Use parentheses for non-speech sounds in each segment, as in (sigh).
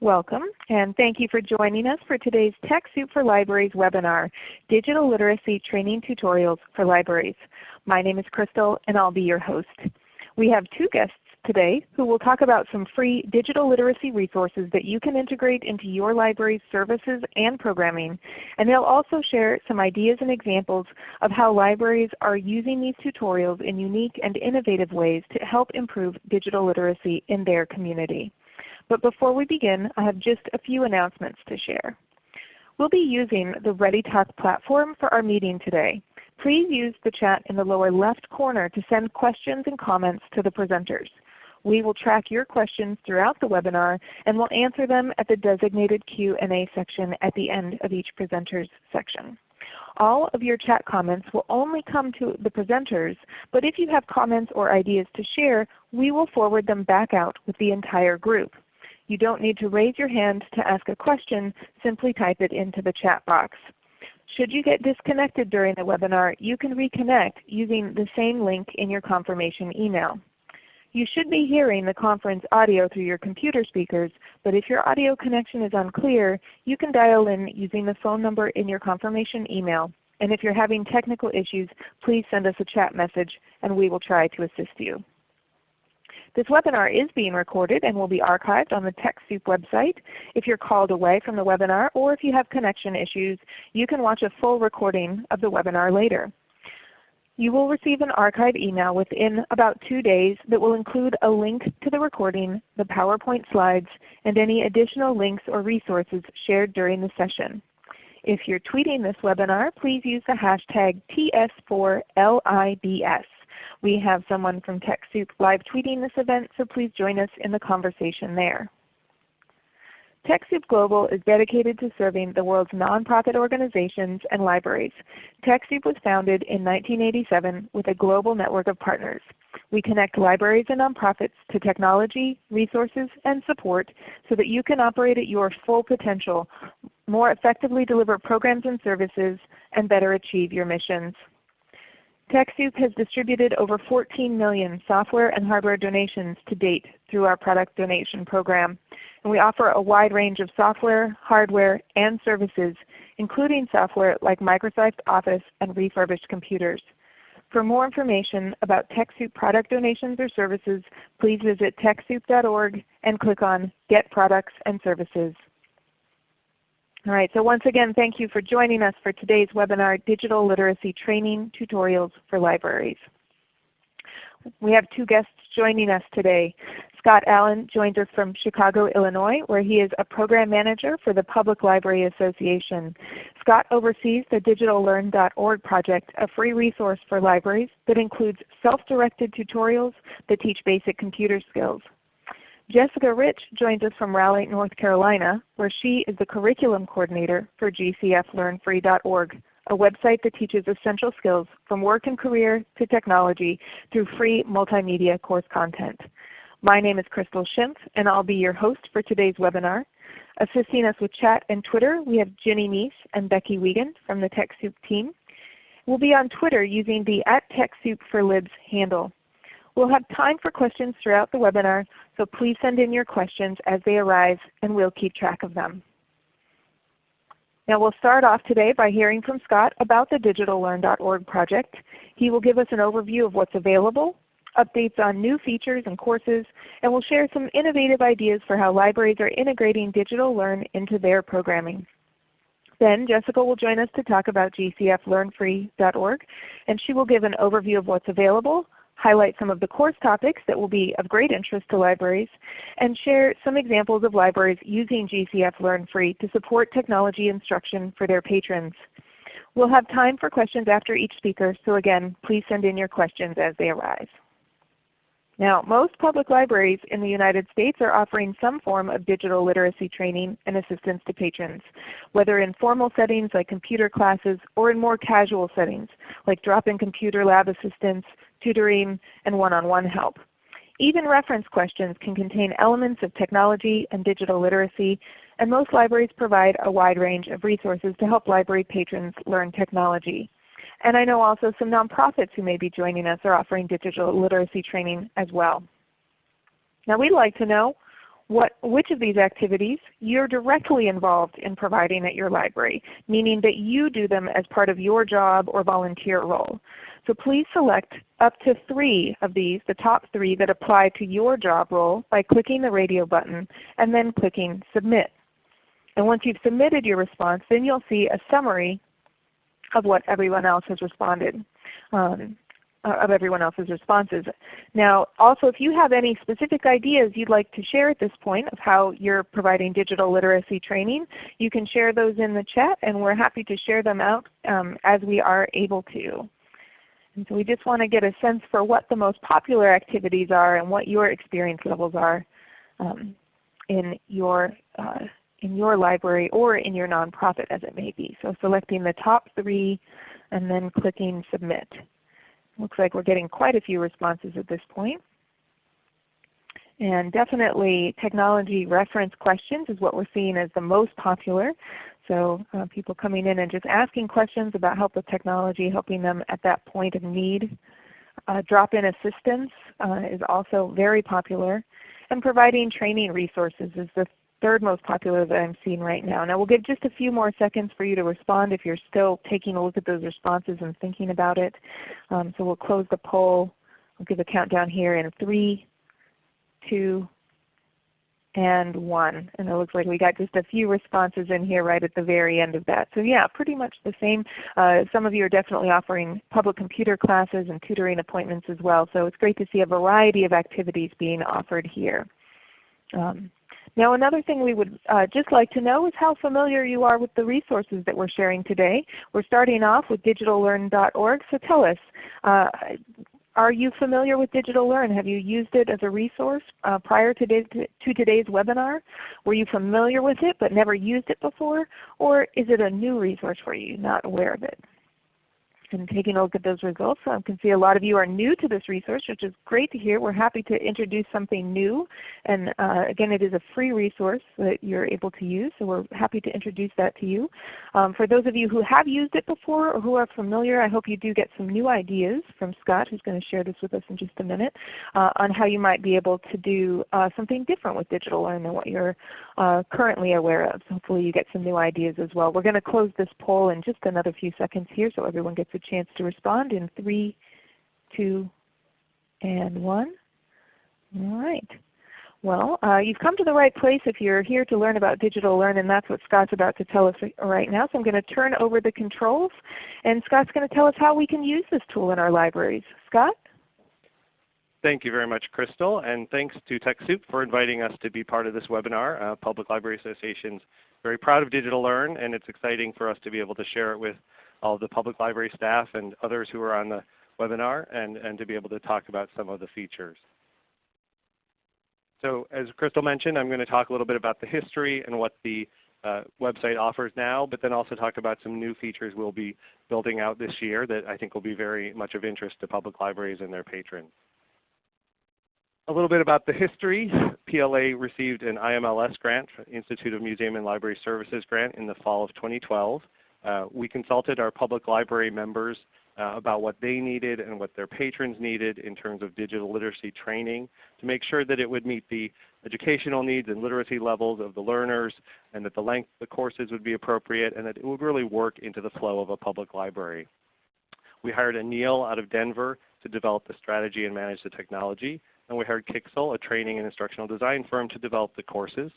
Welcome, and thank you for joining us for today's TechSoup for Libraries webinar, Digital Literacy Training Tutorials for Libraries. My name is Crystal, and I'll be your host. We have two guests today who will talk about some free digital literacy resources that you can integrate into your library's services and programming. And they'll also share some ideas and examples of how libraries are using these tutorials in unique and innovative ways to help improve digital literacy in their community. But before we begin, I have just a few announcements to share. We'll be using the ReadyTalk platform for our meeting today. Please use the chat in the lower left corner to send questions and comments to the presenters. We will track your questions throughout the webinar and will answer them at the designated Q&A section at the end of each presenter's section. All of your chat comments will only come to the presenters, but if you have comments or ideas to share, we will forward them back out with the entire group. You don't need to raise your hand to ask a question. Simply type it into the chat box. Should you get disconnected during the webinar, you can reconnect using the same link in your confirmation email. You should be hearing the conference audio through your computer speakers, but if your audio connection is unclear, you can dial in using the phone number in your confirmation email. And if you're having technical issues, please send us a chat message and we will try to assist you. This webinar is being recorded and will be archived on the TechSoup website. If you're called away from the webinar or if you have connection issues, you can watch a full recording of the webinar later. You will receive an archive email within about two days that will include a link to the recording, the PowerPoint slides, and any additional links or resources shared during the session. If you're tweeting this webinar, please use the hashtag TS4LIBS. We have someone from TechSoup live tweeting this event, so please join us in the conversation there. TechSoup Global is dedicated to serving the world's nonprofit organizations and libraries. TechSoup was founded in 1987 with a global network of partners. We connect libraries and nonprofits to technology, resources, and support so that you can operate at your full potential, more effectively deliver programs and services, and better achieve your missions. TechSoup has distributed over 14 million software and hardware donations to date through our product donation program. And we offer a wide range of software, hardware, and services, including software like Microsoft Office and refurbished computers. For more information about TechSoup product donations or services, please visit TechSoup.org and click on Get Products and Services. All right, so once again, thank you for joining us for today's webinar, Digital Literacy Training Tutorials for Libraries. We have two guests joining us today. Scott Allen joins us from Chicago, Illinois, where he is a Program Manager for the Public Library Association. Scott oversees the DigitalLearn.org project, a free resource for libraries that includes self-directed tutorials that teach basic computer skills. Jessica Rich joins us from Raleigh, North Carolina, where she is the Curriculum Coordinator for GCFLearnFree.org, a website that teaches essential skills from work and career to technology through free multimedia course content. My name is Crystal Schimpf, and I'll be your host for today's webinar. Assisting us with chat and Twitter, we have Ginny Mies and Becky Wiegand from the TechSoup team. We'll be on Twitter using the at TechSoup4Libs handle. We'll have time for questions throughout the webinar, so please send in your questions as they arise and we'll keep track of them. Now we'll start off today by hearing from Scott about the DigitalLearn.org project. He will give us an overview of what's available, updates on new features and courses, and will share some innovative ideas for how libraries are integrating digital learn into their programming. Then Jessica will join us to talk about GCFLearnFree.org, and she will give an overview of what's available, highlight some of the course topics that will be of great interest to libraries, and share some examples of libraries using GCF Learn Free to support technology instruction for their patrons. We'll have time for questions after each speaker, so again, please send in your questions as they arise. Now, most public libraries in the United States are offering some form of digital literacy training and assistance to patrons, whether in formal settings like computer classes or in more casual settings like drop-in computer lab assistance, tutoring, and one-on-one -on -one help. Even reference questions can contain elements of technology and digital literacy, and most libraries provide a wide range of resources to help library patrons learn technology. And I know also some nonprofits who may be joining us are offering digital literacy training as well. Now we'd like to know, what, which of these activities you're directly involved in providing at your library, meaning that you do them as part of your job or volunteer role. So please select up to three of these, the top three that apply to your job role by clicking the radio button and then clicking Submit. And once you've submitted your response, then you'll see a summary of what everyone else has responded. Um, uh, of everyone else's responses. Now also if you have any specific ideas you'd like to share at this point of how you're providing digital literacy training, you can share those in the chat and we're happy to share them out um, as we are able to. And so we just want to get a sense for what the most popular activities are and what your experience levels are um, in your uh, in your library or in your nonprofit as it may be. So selecting the top three and then clicking Submit. Looks like we're getting quite a few responses at this point. And definitely technology reference questions is what we're seeing as the most popular. So uh, people coming in and just asking questions about help with technology, helping them at that point of need. Uh, Drop-in assistance uh, is also very popular. And providing training resources is the third most popular that I'm seeing right now. Now we'll give just a few more seconds for you to respond if you're still taking a look at those responses and thinking about it. Um, so we'll close the poll. I'll give a countdown here in 3, 2, and 1. And it looks like we got just a few responses in here right at the very end of that. So yeah, pretty much the same. Uh, some of you are definitely offering public computer classes and tutoring appointments as well. So it's great to see a variety of activities being offered here. Um, now another thing we would uh, just like to know is how familiar you are with the resources that we're sharing today. We're starting off with digitallearn.org, so tell us, uh, are you familiar with Digital Learn? Have you used it as a resource uh, prior to, to, today's webinar? Were you familiar with it but never used it before? Or is it a new resource for you, not aware of it? And taking a look at those results. I can see a lot of you are new to this resource, which is great to hear. We're happy to introduce something new. And uh, again, it is a free resource that you're able to use, so we're happy to introduce that to you. Um, for those of you who have used it before or who are familiar, I hope you do get some new ideas from Scott, who's going to share this with us in just a minute, uh, on how you might be able to do uh, something different with Digital Learn than what you're uh, currently aware of. So hopefully you get some new ideas as well. We're going to close this poll in just another few seconds here so everyone gets a chance to respond in 3, 2, and 1. All right. Well, uh, you've come to the right place if you're here to learn about Digital Learn, and that's what Scott's about to tell us right now. So I'm going to turn over the controls, and Scott's going to tell us how we can use this tool in our libraries. Scott? Thank you very much, Crystal, and thanks to TechSoup for inviting us to be part of this webinar. Uh, Public Library Association's very proud of Digital Learn, and it's exciting for us to be able to share it with all the public library staff and others who are on the webinar and, and to be able to talk about some of the features. So as Crystal mentioned, I'm going to talk a little bit about the history and what the uh, website offers now, but then also talk about some new features we'll be building out this year that I think will be very much of interest to public libraries and their patrons. A little bit about the history. PLA received an IMLS grant, Institute of Museum and Library Services grant in the fall of 2012. Uh, we consulted our public library members uh, about what they needed and what their patrons needed in terms of digital literacy training to make sure that it would meet the educational needs and literacy levels of the learners and that the length of the courses would be appropriate and that it would really work into the flow of a public library. We hired Anode out of Denver to develop the strategy and manage the technology. And we hired Kixel, a training and instructional design firm, to develop the courses.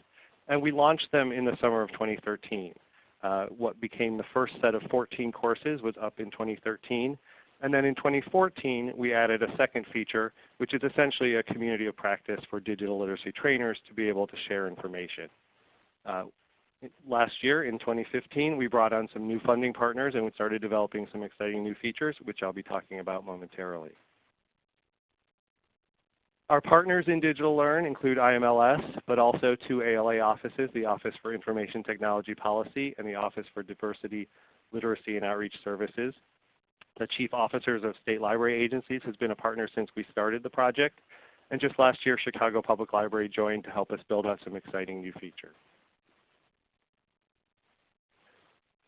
And we launched them in the summer of 2013. Uh, what became the first set of 14 courses was up in 2013. And then in 2014 we added a second feature which is essentially a community of practice for digital literacy trainers to be able to share information. Uh, last year in 2015 we brought on some new funding partners and we started developing some exciting new features which I'll be talking about momentarily. Our partners in Digital Learn include IMLS, but also two ALA offices, the Office for Information Technology Policy and the Office for Diversity, Literacy, and Outreach Services. The Chief Officers of State Library Agencies has been a partner since we started the project. And just last year, Chicago Public Library joined to help us build out some exciting new features.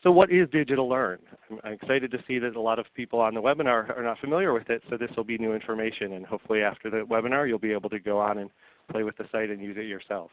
So what is Digital Learn? I'm excited to see that a lot of people on the webinar are not familiar with it, so this will be new information. And hopefully after the webinar you'll be able to go on and play with the site and use it yourself.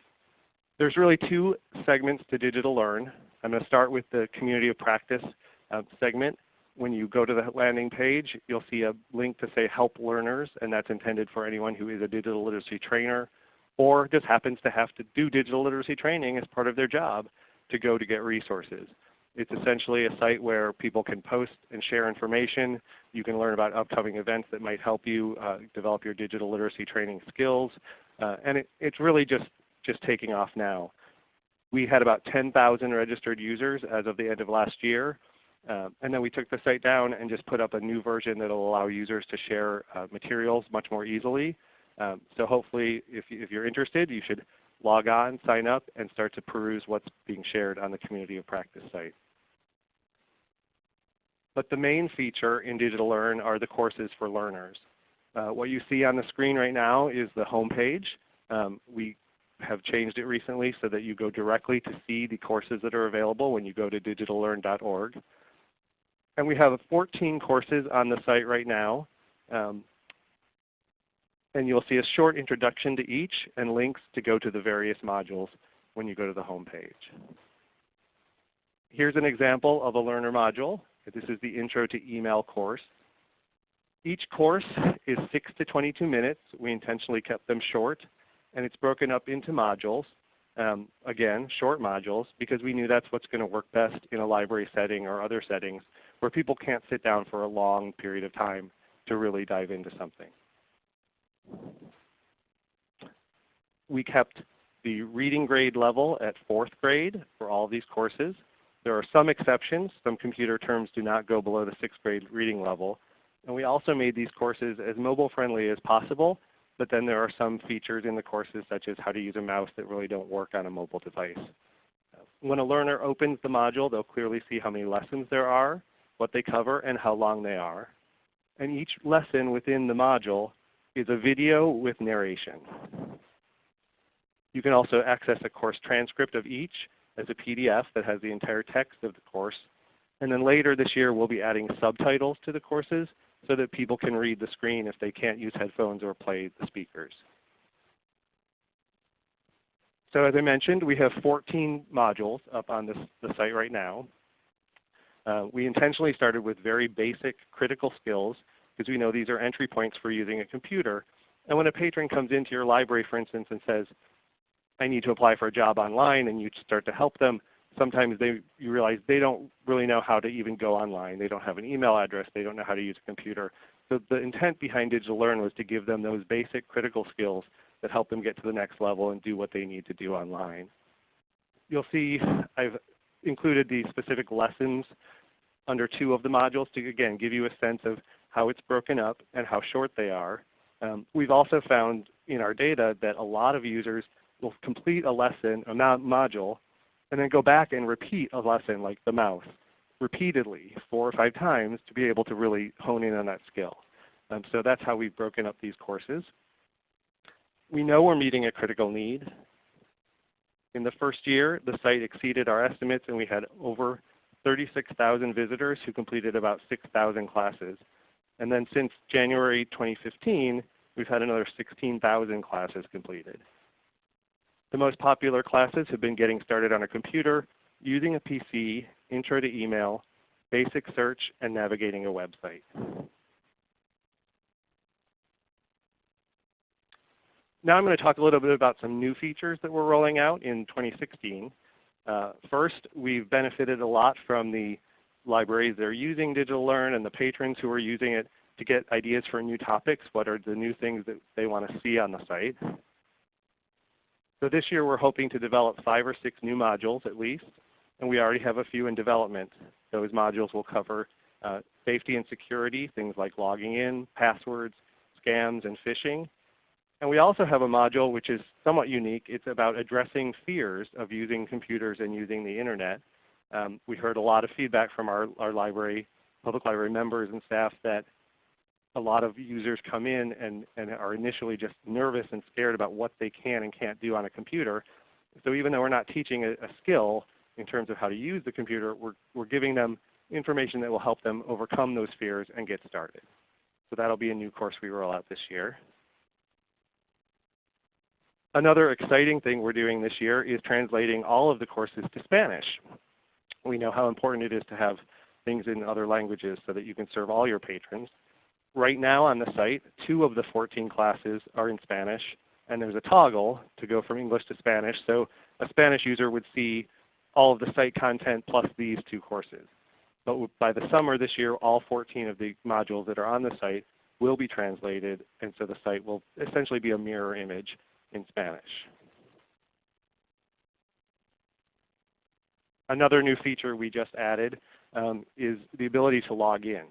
there's really two segments to Digital Learn. I'm going to start with the Community of Practice uh, segment. When you go to the landing page, you'll see a link to say Help Learners, and that's intended for anyone who is a digital literacy trainer or just happens to have to do digital literacy training as part of their job to go to get resources. It's essentially a site where people can post and share information. You can learn about upcoming events that might help you uh, develop your digital literacy training skills. Uh, and it, it's really just, just taking off now. We had about 10,000 registered users as of the end of last year. Uh, and then we took the site down and just put up a new version that will allow users to share uh, materials much more easily. Um, so hopefully if, if you're interested, you should log on, sign up, and start to peruse what's being shared on the Community of Practice site. But the main feature in Digital Learn are the courses for learners. Uh, what you see on the screen right now is the home page. Um, we have changed it recently so that you go directly to see the courses that are available when you go to digitallearn.org. And we have 14 courses on the site right now. Um, and you'll see a short introduction to each and links to go to the various modules when you go to the home page. Here's an example of a learner module. This is the Intro to Email course. Each course is 6 to 22 minutes. We intentionally kept them short. And it's broken up into modules. Um, again, short modules, because we knew that's what's going to work best in a library setting or other settings where people can't sit down for a long period of time to really dive into something. We kept the reading grade level at 4th grade for all of these courses. There are some exceptions. Some computer terms do not go below the 6th grade reading level. And we also made these courses as mobile friendly as possible, but then there are some features in the courses such as how to use a mouse that really don't work on a mobile device. When a learner opens the module, they'll clearly see how many lessons there are, what they cover, and how long they are. And each lesson within the module is a video with narration. You can also access a course transcript of each as a PDF that has the entire text of the course. And then later this year we'll be adding subtitles to the courses so that people can read the screen if they can't use headphones or play the speakers. So as I mentioned, we have 14 modules up on this, the site right now. Uh, we intentionally started with very basic critical skills because we know these are entry points for using a computer. And when a patron comes into your library, for instance, and says, I need to apply for a job online, and you start to help them, sometimes they, you realize they don't really know how to even go online. They don't have an email address. They don't know how to use a computer. So the intent behind Digital Learn was to give them those basic critical skills that help them get to the next level and do what they need to do online. You'll see I've included the specific lessons under two of the modules to again give you a sense of how it's broken up, and how short they are. Um, we've also found in our data that a lot of users will complete a lesson, a module, and then go back and repeat a lesson like the mouse repeatedly four or five times to be able to really hone in on that skill. Um, so that's how we've broken up these courses. We know we're meeting a critical need. In the first year, the site exceeded our estimates and we had over 36,000 visitors who completed about 6,000 classes. And then since January 2015, we've had another 16,000 classes completed. The most popular classes have been getting started on a computer, using a PC, intro to email, basic search, and navigating a website. Now I'm going to talk a little bit about some new features that we're rolling out in 2016. Uh, first, we've benefited a lot from the libraries that are using Digital Learn and the patrons who are using it to get ideas for new topics. What are the new things that they want to see on the site? So this year we're hoping to develop five or six new modules at least, and we already have a few in development. Those modules will cover uh, safety and security, things like logging in, passwords, scams, and phishing. And we also have a module which is somewhat unique. It's about addressing fears of using computers and using the Internet. Um, we heard a lot of feedback from our, our library, public library members and staff that a lot of users come in and, and are initially just nervous and scared about what they can and can't do on a computer. So even though we're not teaching a, a skill in terms of how to use the computer, we're, we're giving them information that will help them overcome those fears and get started. So that will be a new course we roll out this year. Another exciting thing we're doing this year is translating all of the courses to Spanish. We know how important it is to have things in other languages so that you can serve all your patrons. Right now on the site, two of the 14 classes are in Spanish, and there's a toggle to go from English to Spanish. So a Spanish user would see all of the site content plus these two courses. But by the summer this year, all 14 of the modules that are on the site will be translated, and so the site will essentially be a mirror image in Spanish. Another new feature we just added um, is the ability to log in.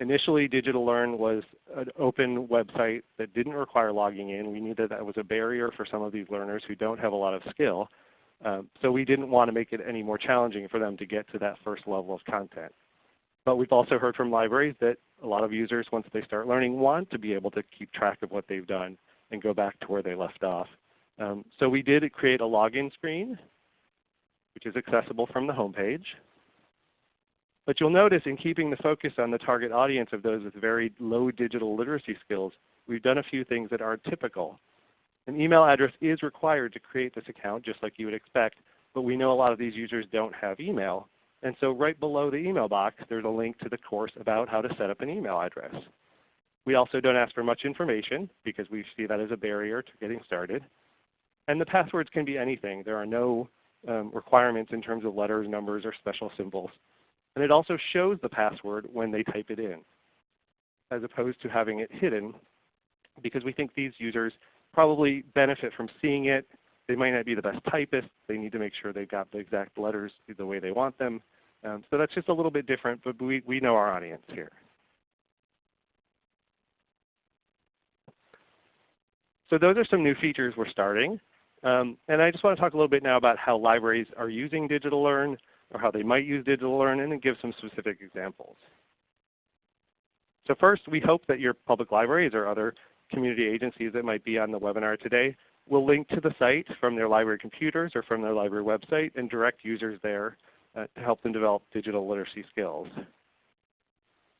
Initially, Digital Learn was an open website that didn't require logging in. We knew that that was a barrier for some of these learners who don't have a lot of skill. Um, so we didn't want to make it any more challenging for them to get to that first level of content. But we've also heard from libraries that a lot of users, once they start learning, want to be able to keep track of what they've done and go back to where they left off. Um, so we did create a login screen, which is accessible from the home page. But you'll notice in keeping the focus on the target audience of those with very low digital literacy skills, we've done a few things that are typical. An email address is required to create this account just like you would expect, but we know a lot of these users don't have email. And so right below the email box, there's a link to the course about how to set up an email address. We also don't ask for much information because we see that as a barrier to getting started. And the passwords can be anything. There are no um, requirements in terms of letters, numbers, or special symbols. And it also shows the password when they type it in, as opposed to having it hidden, because we think these users probably benefit from seeing it. They might not be the best typists. They need to make sure they've got the exact letters the way they want them. Um, so that's just a little bit different, but we, we know our audience here. So those are some new features we're starting. Um, and I just want to talk a little bit now about how libraries are using digital learn or how they might use digital learn and then give some specific examples. So first, we hope that your public libraries or other community agencies that might be on the webinar today will link to the site from their library computers or from their library website and direct users there uh, to help them develop digital literacy skills.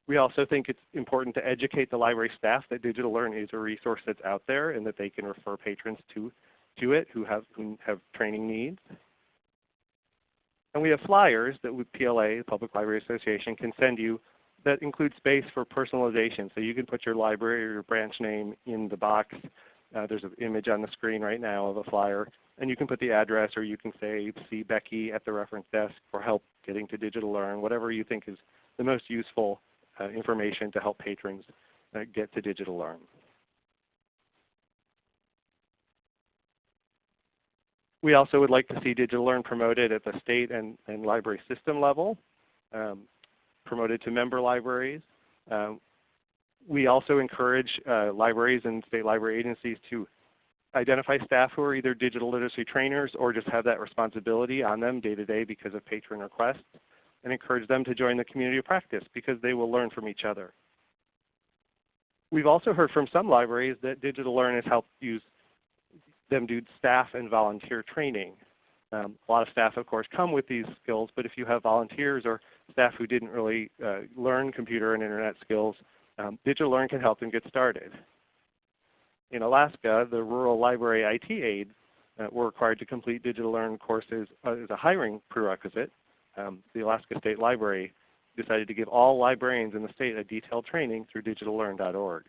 We also think it's important to educate the library staff that digital learn is a resource that's out there and that they can refer patrons to, to it who have, who have training needs. And we have flyers that PLA, the Public Library Association, can send you that include space for personalization. So you can put your library or your branch name in the box. Uh, there's an image on the screen right now of a flyer. And you can put the address or you can say, see Becky at the reference desk for help getting to Digital Learn, whatever you think is the most useful uh, information to help patrons uh, get to DigitalLearn. We also would like to see digital learn promoted at the state and, and library system level, um, promoted to member libraries. Um, we also encourage uh, libraries and state library agencies to identify staff who are either digital literacy trainers or just have that responsibility on them day to day because of patron requests and encourage them to join the community of practice because they will learn from each other. We've also heard from some libraries that digital learn has helped use them do staff and volunteer training. Um, a lot of staff, of course, come with these skills, but if you have volunteers or staff who didn't really uh, learn computer and internet skills, um, DigitalLearn can help them get started. In Alaska, the rural library IT aides uh, were required to complete DigitalLearn courses uh, as a hiring prerequisite. Um, the Alaska State Library decided to give all librarians in the state a detailed training through digitallearn.org.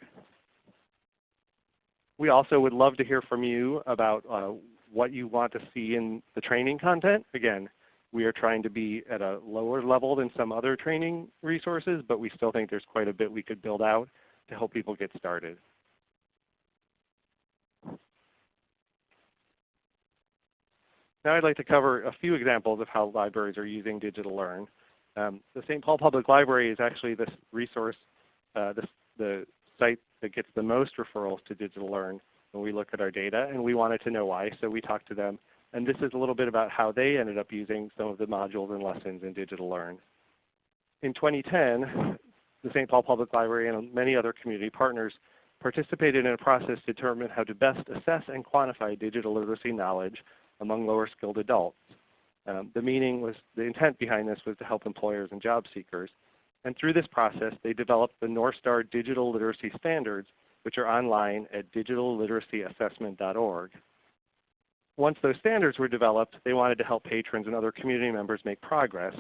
We also would love to hear from you about uh, what you want to see in the training content. Again, we are trying to be at a lower level than some other training resources, but we still think there's quite a bit we could build out to help people get started. Now I'd like to cover a few examples of how libraries are using DigitalLearn. Um, the St. Paul Public Library is actually this resource, uh, this, the site that gets the most referrals to Digital Learn when we look at our data, and we wanted to know why, so we talked to them. And this is a little bit about how they ended up using some of the modules and lessons in Digital Learn. In 2010, the St. Paul Public Library and many other community partners participated in a process to determine how to best assess and quantify digital literacy knowledge among lower skilled adults. Um, the meaning was, the intent behind this was to help employers and job seekers and through this process, they developed the Northstar Digital Literacy Standards, which are online at digitalliteracyassessment.org. once those standards were developed, they wanted to help patrons and other community members make progress.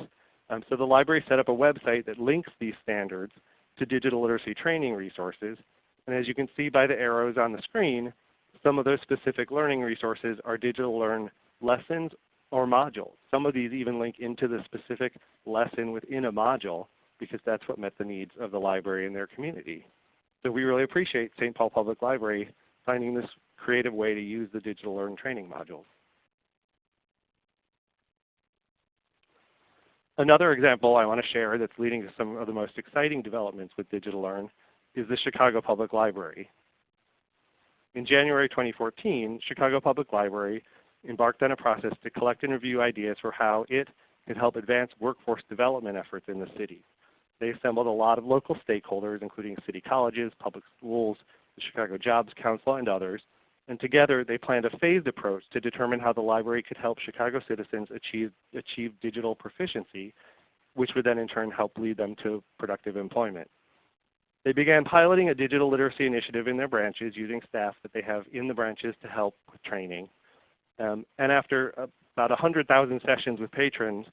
Um, so the library set up a website that links these standards to digital literacy training resources. And as you can see by the arrows on the screen, some of those specific learning resources are digital learn lessons or modules. Some of these even link into the specific lesson within a module because that's what met the needs of the library and their community. So we really appreciate St. Paul Public Library finding this creative way to use the digital learn training modules. Another example I want to share that's leading to some of the most exciting developments with Digital Learn is the Chicago Public Library. In January 2014, Chicago Public Library embarked on a process to collect and review ideas for how it could help advance workforce development efforts in the city. They assembled a lot of local stakeholders, including city colleges, public schools, the Chicago Jobs Council, and others. And together they planned a phased approach to determine how the library could help Chicago citizens achieve, achieve digital proficiency, which would then in turn help lead them to productive employment. They began piloting a digital literacy initiative in their branches using staff that they have in the branches to help with training. Um, and after about 100,000 sessions with patrons,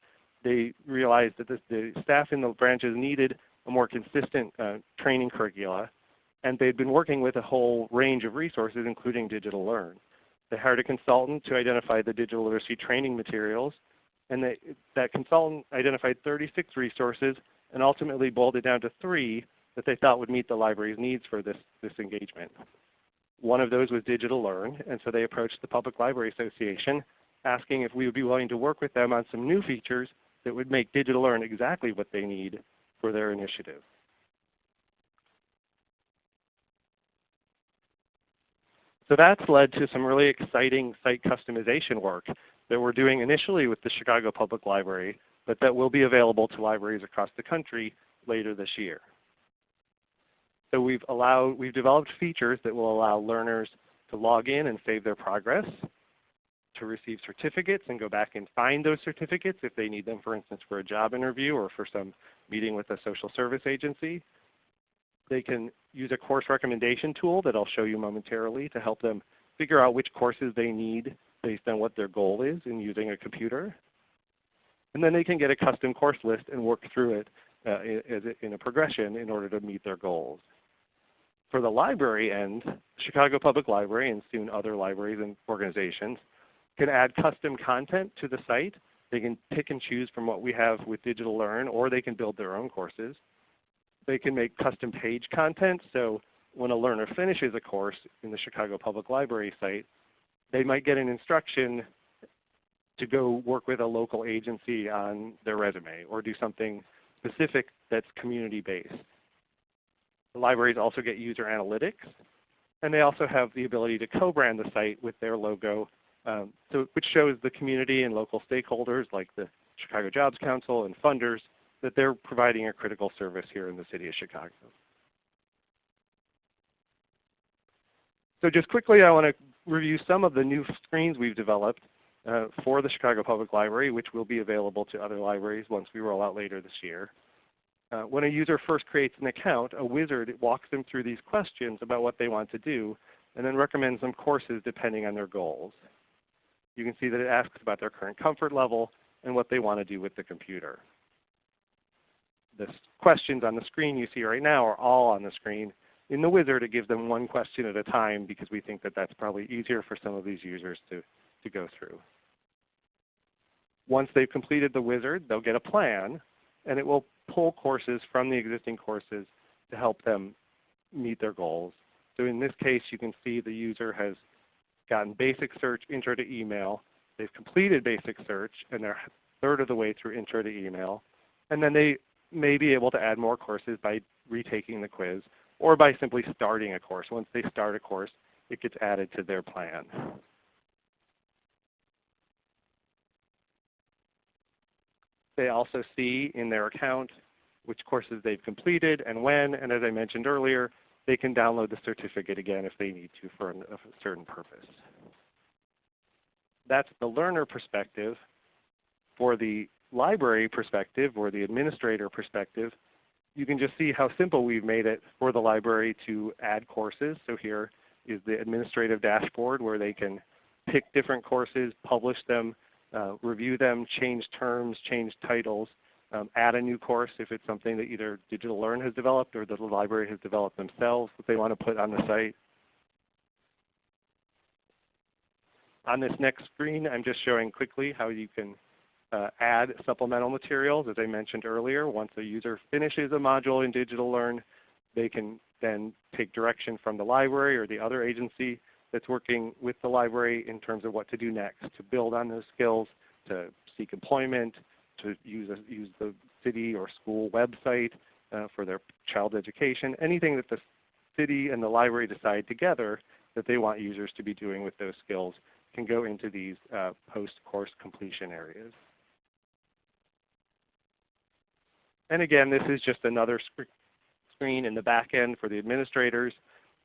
they realized that the, the, staff in the branches needed a more consistent uh, training curricula. And they'd been working with a whole range of resources, including Digital Learn. They hired a consultant to identify the digital literacy training materials. And they, that consultant identified 36 resources and ultimately boiled it down to three that they thought would meet the library's needs for this, this engagement. One of those was Digital Learn, and so they approached the Public Library Association asking if we would be willing to work with them on some new features that would make Digital Learn exactly what they need for their initiative. So that's led to some really exciting site customization work that we're doing initially with the Chicago Public Library, but that will be available to libraries across the country later this year. So we've, allowed, we've developed features that will allow learners to log in and save their progress, to receive certificates and go back and find those certificates if they need them, for instance, for a job interview or for some meeting with a social service agency. They can use a course recommendation tool that I'll show you momentarily to help them figure out which courses they need based on what their goal is in using a computer. And then they can get a custom course list and work through it uh, in a progression in order to meet their goals. For the library end, Chicago Public Library and soon other libraries and organizations can add custom content to the site. They can pick and choose from what we have with Digital Learn, or they can build their own courses. They can make custom page content. So when a learner finishes a course in the Chicago Public Library site, they might get an instruction to go work with a local agency on their resume or do something specific that's community based. The libraries also get user analytics, and they also have the ability to co-brand the site with their logo um, so, which shows the community and local stakeholders like the Chicago Jobs Council and funders that they're providing a critical service here in the city of Chicago. So just quickly I want to review some of the new screens we've developed uh, for the Chicago Public Library, which will be available to other libraries once we roll out later this year. Uh, when a user first creates an account, a wizard walks them through these questions about what they want to do and then recommends some courses depending on their goals you can see that it asks about their current comfort level and what they want to do with the computer. The questions on the screen you see right now are all on the screen. In the wizard it gives them one question at a time because we think that that's probably easier for some of these users to, to go through. Once they've completed the wizard, they'll get a plan and it will pull courses from the existing courses to help them meet their goals. So in this case you can see the user has gotten basic search, intro to email. They've completed basic search and they're third of the way through intro to email. And then they may be able to add more courses by retaking the quiz or by simply starting a course. Once they start a course, it gets added to their plan. They also see in their account which courses they've completed and when. And as I mentioned earlier, they can download the certificate again if they need to for a certain purpose. That's the learner perspective. For the library perspective or the administrator perspective, you can just see how simple we've made it for the library to add courses. So here is the administrative dashboard where they can pick different courses, publish them, uh, review them, change terms, change titles, um, add a new course if it's something that either Digital Learn has developed or the library has developed themselves that they want to put on the site. On this next screen, I'm just showing quickly how you can uh, add supplemental materials. As I mentioned earlier, once a user finishes a module in Digital Learn, they can then take direction from the library or the other agency that's working with the library in terms of what to do next, to build on those skills, to seek employment, to use, a, use the city or school website uh, for their child education, anything that the city and the library decide together that they want users to be doing with those skills can go into these uh, post-course completion areas. And again, this is just another screen in the back end for the administrators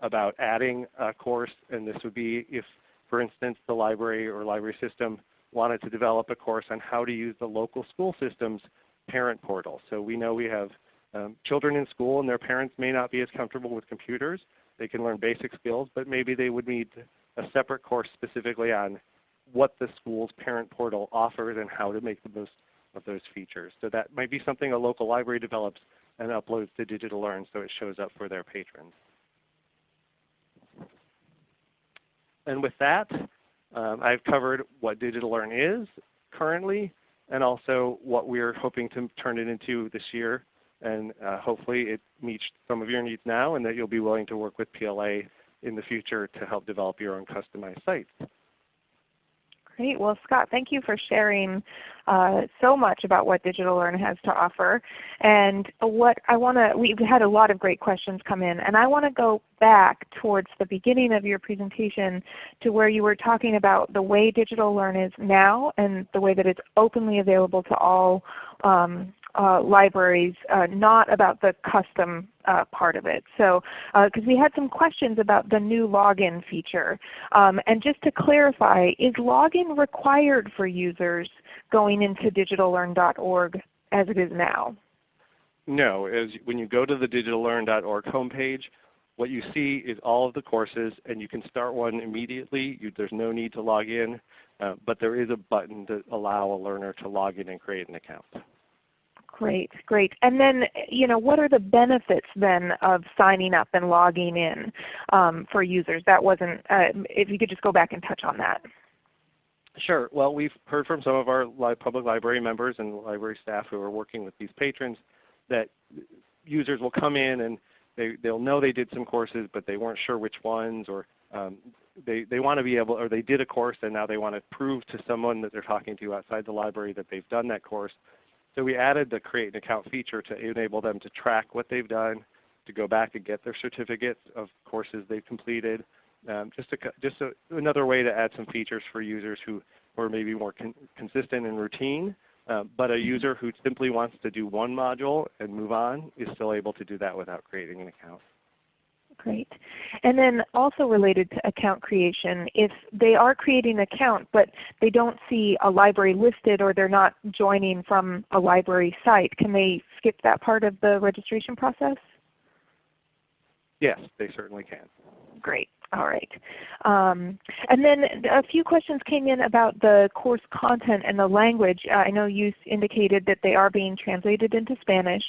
about adding a course. And this would be if, for instance, the library or library system wanted to develop a course on how to use the local school system's parent portal. So we know we have um, children in school and their parents may not be as comfortable with computers. They can learn basic skills, but maybe they would need a separate course specifically on what the school's parent portal offers and how to make the most of those features. So that might be something a local library develops and uploads to Digital Learn so it shows up for their patrons. And with that, um, I've covered what Digital Learn is currently and also what we're hoping to turn it into this year. And uh, hopefully it meets some of your needs now and that you'll be willing to work with PLA in the future to help develop your own customized sites. Great. Well, Scott, thank you for sharing uh, so much about what Digital Learn has to offer. And what I want to, we've had a lot of great questions come in, and I want to go back towards the beginning of your presentation to where you were talking about the way Digital Learn is now and the way that it's openly available to all um, uh, libraries, uh, not about the custom uh, part of it. So, because uh, we had some questions about the new login feature. Um, and just to clarify, is login required for users going into digitallearn.org as it is now? No. As when you go to the digitallearn.org homepage, what you see is all of the courses, and you can start one immediately. You, there's no need to log in, uh, but there is a button to allow a learner to log in and create an account. Great, great. And then, you know, what are the benefits then of signing up and logging in um, for users? That wasn't, uh, if you could just go back and touch on that. Sure. Well, we've heard from some of our li public library members and library staff who are working with these patrons that users will come in and they, they'll know they did some courses, but they weren't sure which ones, or um, they, they want to be able, or they did a course and now they want to prove to someone that they're talking to outside the library that they've done that course. So we added the create an account feature to enable them to track what they've done, to go back and get their certificates of courses they've completed. Um, just a, just a, another way to add some features for users who, are maybe more con consistent and routine. Uh, but a user who simply wants to do one module and move on is still able to do that without creating an account. Great. And then also related to account creation, if they are creating an account but they don't see a library listed or they're not joining from a library site, can they skip that part of the registration process? Yes, they certainly can. Great. All right. Um, and then a few questions came in about the course content and the language. Uh, I know you indicated that they are being translated into Spanish,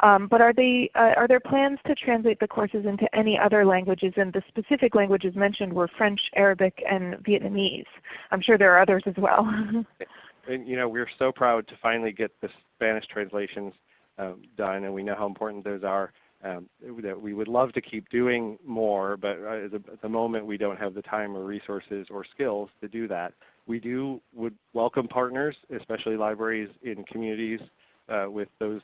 um, but are, they, uh, are there plans to translate the courses into any other languages? And the specific languages mentioned were French, Arabic, and Vietnamese. I'm sure there are others as well. (laughs) and, you know, we're so proud to finally get the Spanish translations um, done, and we know how important those are um, that we would love to keep doing more, but uh, at, the, moment we don't have the time or resources or skills to do that. We do would welcome partners, especially libraries in communities uh, with those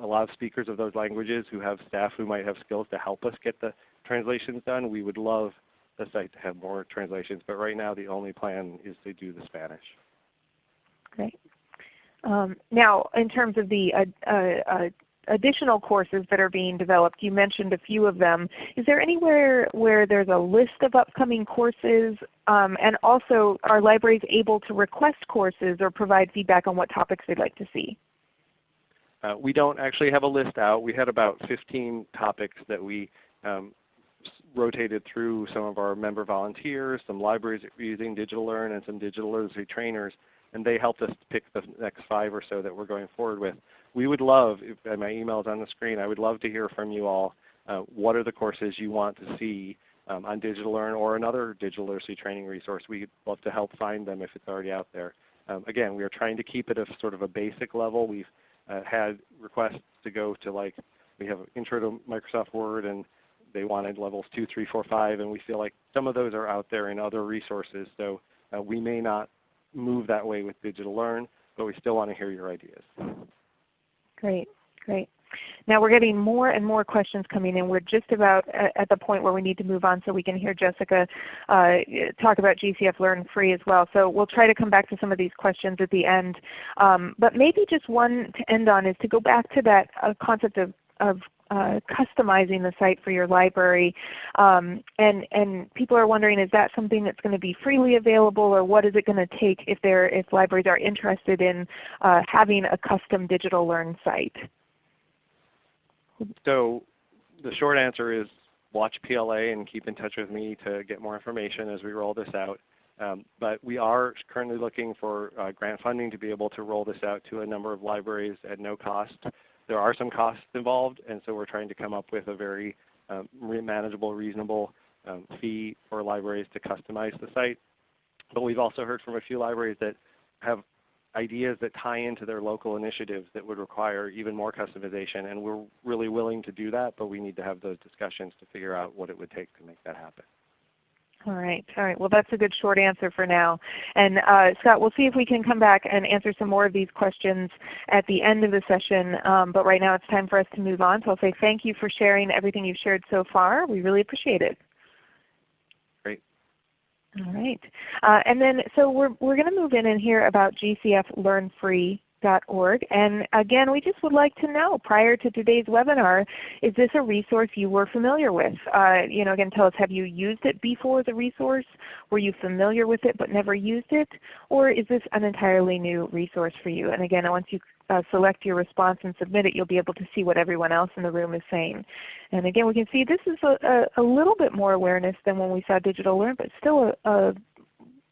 a lot of speakers of those languages who have staff who might have skills to help us get the translations done. We would love the site to have more translations, but right now the only plan is to do the Spanish. Great. Um, now, in terms of the uh, uh, additional courses that are being developed. You mentioned a few of them. Is there anywhere where there's a list of upcoming courses? Um, and also, are libraries able to request courses or provide feedback on what topics they'd like to see? Uh, we don't actually have a list out. We had about 15 topics that we um, rotated through some of our member volunteers, some libraries using DigitalLearn, and some digital literacy trainers, and they helped us pick the next five or so that we're going forward with. We would love, if my email is on the screen, I would love to hear from you all. Uh, what are the courses you want to see um, on DigitalLearn or another digital literacy training resource? We'd love to help find them if it's already out there. Um, again, we are trying to keep it a sort of a basic level. We've uh, had requests to go to like, we have Intro to Microsoft Word and they wanted levels 2, 3, 4, 5, and we feel like some of those are out there in other resources. So uh, we may not move that way with DigitalLearn, but we still want to hear your ideas. Great, great. Now we're getting more and more questions coming in. We're just about at the point where we need to move on so we can hear Jessica uh, talk about GCF Learn Free as well. So we'll try to come back to some of these questions at the end. Um, but maybe just one to end on is to go back to that uh, concept of, of uh, customizing the site for your library. Um, and, and people are wondering, is that something that's going to be freely available, or what is it going to take if, if libraries are interested in uh, having a custom digital learn site? So the short answer is watch PLA and keep in touch with me to get more information as we roll this out. Um, but we are currently looking for uh, grant funding to be able to roll this out to a number of libraries at no cost. There are some costs involved, and so we're trying to come up with a very um, manageable, reasonable um, fee for libraries to customize the site. But we've also heard from a few libraries that have ideas that tie into their local initiatives that would require even more customization. And we're really willing to do that, but we need to have those discussions to figure out what it would take to make that happen. All right. All right. Well, that's a good short answer for now. And uh, Scott, we'll see if we can come back and answer some more of these questions at the end of the session. Um, but right now it's time for us to move on. So I'll say thank you for sharing everything you've shared so far. We really appreciate it. Great. All right. Uh, and then so we're, we're going to move in and hear about GCFLearnFree.org. And again, we just would like to know prior to today's webinar, is this a resource you were familiar with? Uh, you know, again, tell us, have you used it before as a resource? Were you familiar with it but never used it? Or is this an entirely new resource for you? And again, once you uh, select your response and submit it, you'll be able to see what everyone else in the room is saying. And again, we can see this is a, a, a little bit more awareness than when we saw Digital Learn, but still a, a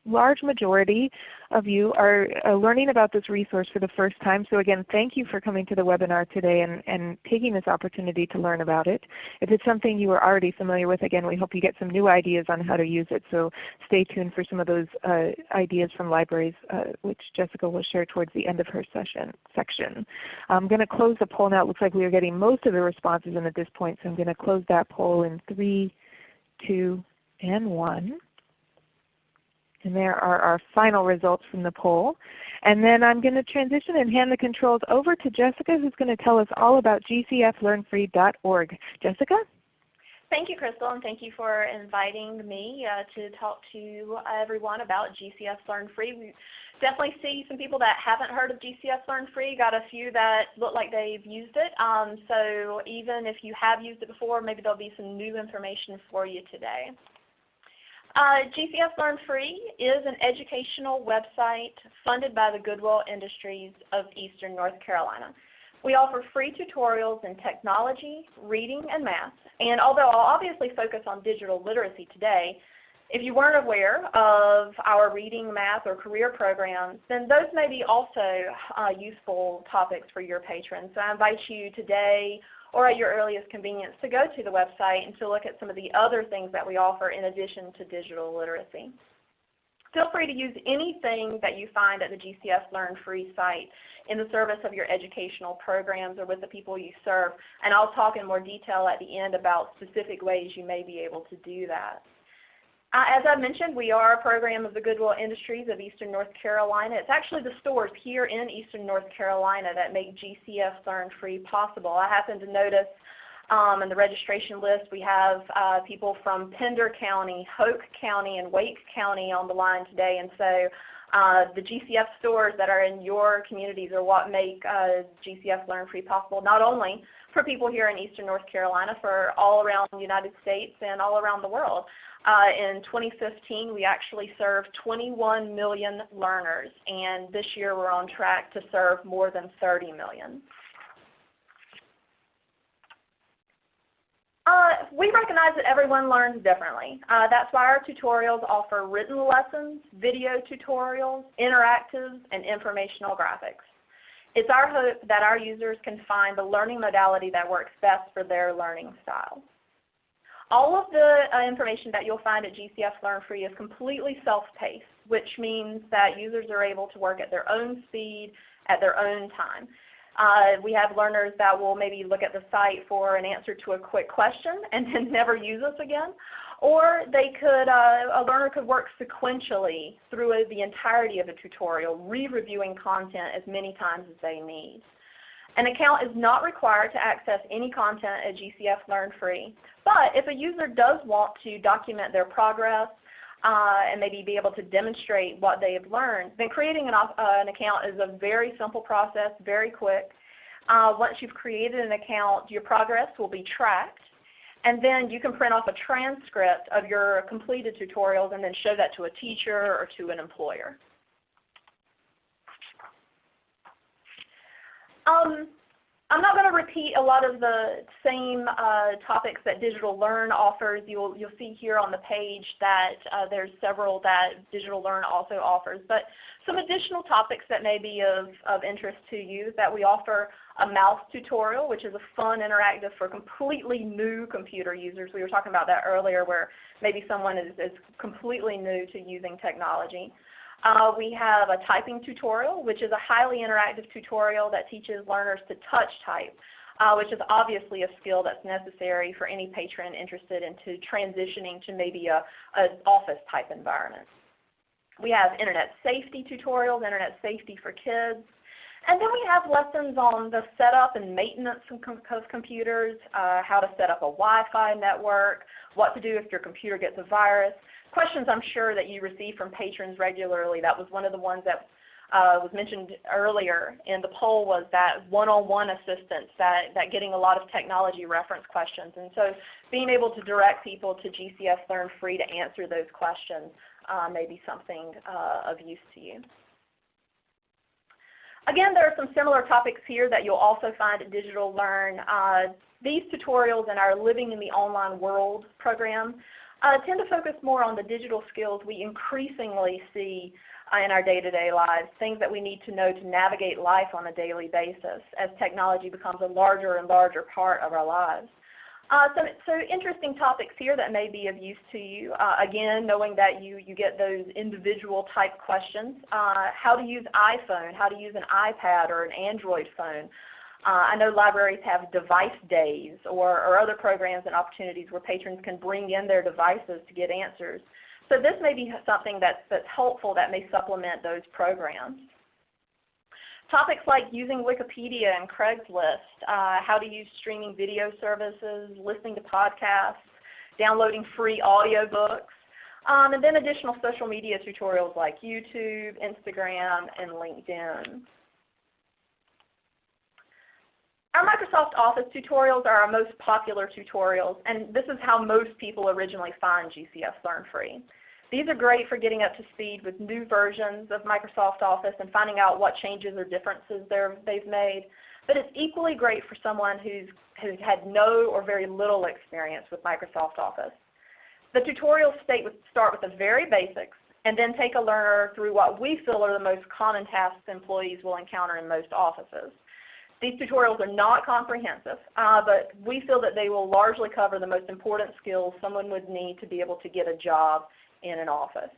large majority of you are learning about this resource for the first time. So again, thank you for coming to the webinar today and, and taking this opportunity to learn about it. If it's something you are already familiar with, again, we hope you get some new ideas on how to use it. So stay tuned for some of those uh, ideas from libraries, uh, which Jessica will share towards the end of her session section. I'm going to close the poll now. It looks like we are getting most of the responses in at this point. So I'm going to close that poll in 3, 2, and 1. And there are our final results from the poll. And then I'm going to transition and hand the controls over to Jessica who's going to tell us all about gcflearnfree.org. Jessica? Thank you, Crystal, and thank you for inviting me uh, to talk to everyone about GCF Learn Free. We definitely see some people that haven't heard of GCF Learn Free, got a few that look like they've used it. Um, so even if you have used it before, maybe there'll be some new information for you today. Uh, GCF Learn Free is an educational website funded by the Goodwill Industries of Eastern North Carolina. We offer free tutorials in technology, reading, and math. And although I'll obviously focus on digital literacy today, if you weren't aware of our reading, math, or career programs, then those may be also uh, useful topics for your patrons. So I invite you today or at your earliest convenience to go to the website and to look at some of the other things that we offer in addition to digital literacy. Feel free to use anything that you find at the GCF Learn Free site in the service of your educational programs or with the people you serve. And I'll talk in more detail at the end about specific ways you may be able to do that. Uh, as I mentioned, we are a program of the Goodwill Industries of Eastern North Carolina. It's actually the stores here in Eastern North Carolina that make GCF Learn Free possible. I happen to notice um, in the registration list we have uh, people from Pender County, Hoke County, and Wake County on the line today. And so uh, the GCF stores that are in your communities are what make uh, GCF Learn Free possible, not only for people here in Eastern North Carolina, for all around the United States and all around the world. Uh, in 2015, we actually served 21 million learners, and this year we're on track to serve more than 30 million. Uh, we recognize that everyone learns differently. Uh, that's why our tutorials offer written lessons, video tutorials, interactives, and informational graphics. It's our hope that our users can find the learning modality that works best for their learning style. All of the uh, information that you'll find at GCF Learn Free is completely self-paced, which means that users are able to work at their own speed, at their own time. Uh, we have learners that will maybe look at the site for an answer to a quick question (laughs) and then never use us again. Or they could, uh, a learner could work sequentially through the entirety of a tutorial, re-reviewing content as many times as they need. An account is not required to access any content at GCF Learn Free, but if a user does want to document their progress, uh, and maybe be able to demonstrate what they have learned, then creating an, uh, an account is a very simple process, very quick. Uh, once you've created an account, your progress will be tracked. And then you can print off a transcript of your completed tutorials and then show that to a teacher or to an employer. Um, I'm not going to repeat a lot of the same uh, topics that Digital Learn offers. You'll, you'll see here on the page that uh, there's several that Digital Learn also offers. But some additional topics that may be of, of interest to you that we offer a mouse tutorial, which is a fun interactive for completely new computer users. We were talking about that earlier where maybe someone is, is completely new to using technology. Uh, we have a typing tutorial, which is a highly interactive tutorial that teaches learners to touch type, uh, which is obviously a skill that's necessary for any patron interested into transitioning to maybe a, an office type environment. We have internet safety tutorials, internet safety for kids. And then we have lessons on the setup and maintenance of computers, uh, how to set up a Wi-Fi network, what to do if your computer gets a virus, questions I'm sure that you receive from patrons regularly. That was one of the ones that uh, was mentioned earlier in the poll was that one-on-one assistance, that, that getting a lot of technology reference questions. And so being able to direct people to GCF Learn Free to answer those questions uh, may be something uh, of use to you. Again, there are some similar topics here that you'll also find at Digital Learn. Uh, these tutorials in our Living in the Online World program uh, tend to focus more on the digital skills we increasingly see uh, in our day-to-day -day lives, things that we need to know to navigate life on a daily basis as technology becomes a larger and larger part of our lives. Uh, so, so interesting topics here that may be of use to you. Uh, again, knowing that you, you get those individual type questions. Uh, how to use iPhone, how to use an iPad or an Android phone. Uh, I know libraries have device days or, or other programs and opportunities where patrons can bring in their devices to get answers. So this may be something that's, that's helpful that may supplement those programs. Topics like using Wikipedia and Craigslist, uh, how to use streaming video services, listening to podcasts, downloading free audiobooks, um, and then additional social media tutorials like YouTube, Instagram, and LinkedIn. Our Microsoft Office tutorials are our most popular tutorials, and this is how most people originally find GCF Learn Free. These are great for getting up to speed with new versions of Microsoft Office and finding out what changes or differences they've made. But it's equally great for someone who's, who's had no or very little experience with Microsoft Office. The tutorials start with the very basics and then take a learner through what we feel are the most common tasks employees will encounter in most offices. These tutorials are not comprehensive, uh, but we feel that they will largely cover the most important skills someone would need to be able to get a job in an office.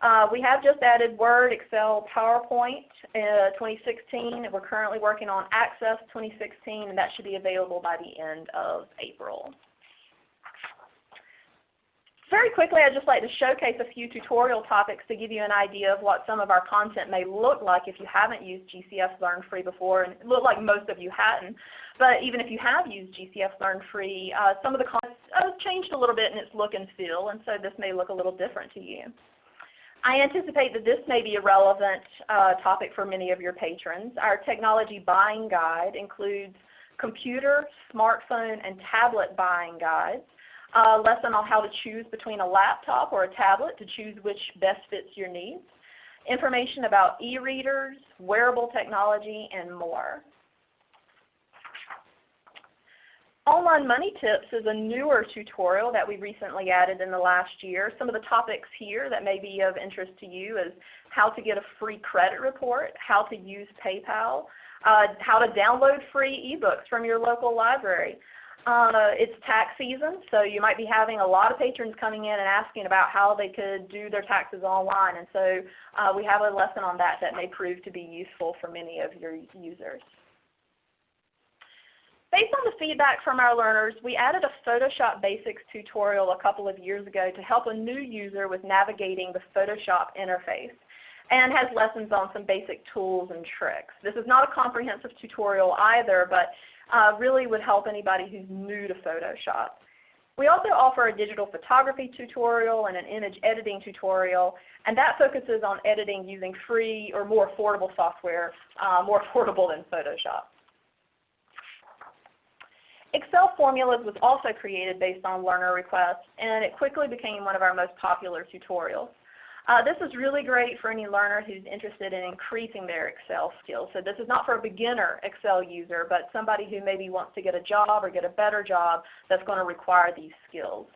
Uh, we have just added Word, Excel, PowerPoint uh, 2016. We're currently working on Access 2016, and that should be available by the end of April very quickly I'd just like to showcase a few tutorial topics to give you an idea of what some of our content may look like if you haven't used GCF Learn Free before. And it looked like most of you hadn't. But even if you have used GCF Learn Free, uh, some of the content has changed a little bit in its look and feel, and so this may look a little different to you. I anticipate that this may be a relevant uh, topic for many of your patrons. Our technology buying guide includes computer, smartphone, and tablet buying guides a lesson on how to choose between a laptop or a tablet to choose which best fits your needs, information about e-readers, wearable technology, and more. Online Money Tips is a newer tutorial that we recently added in the last year. Some of the topics here that may be of interest to you is how to get a free credit report, how to use PayPal, uh, how to download free ebooks from your local library. Uh, it's tax season, so you might be having a lot of patrons coming in and asking about how they could do their taxes online. And so uh, we have a lesson on that that may prove to be useful for many of your users. Based on the feedback from our learners, we added a Photoshop Basics tutorial a couple of years ago to help a new user with navigating the Photoshop interface and has lessons on some basic tools and tricks. This is not a comprehensive tutorial either, but uh, really would help anybody who's new to Photoshop. We also offer a digital photography tutorial and an image editing tutorial, and that focuses on editing using free or more affordable software, uh, more (laughs) affordable than Photoshop. Excel formulas was also created based on learner requests, and it quickly became one of our most popular tutorials. Uh, this is really great for any learner who's interested in increasing their Excel skills. So this is not for a beginner Excel user, but somebody who maybe wants to get a job or get a better job that's going to require these skills.